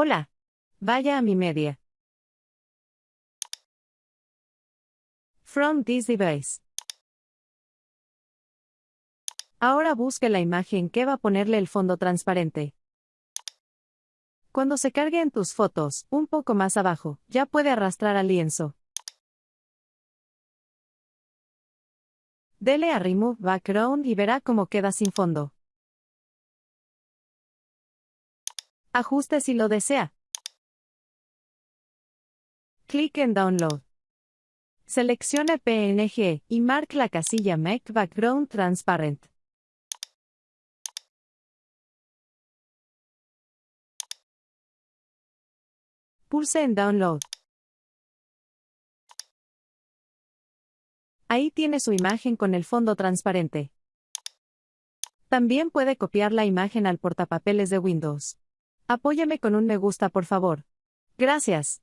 Hola. Vaya a mi media. From this device. Ahora busque la imagen que va a ponerle el fondo transparente. Cuando se cargue en tus fotos, un poco más abajo, ya puede arrastrar al lienzo. Dele a Remove Background y verá cómo queda sin fondo. Ajuste si lo desea. Clic en Download. Seleccione PNG y marque la casilla Make Background Transparent. Pulse en Download. Ahí tiene su imagen con el fondo transparente. También puede copiar la imagen al portapapeles de Windows. Apóyame con un me gusta por favor. Gracias.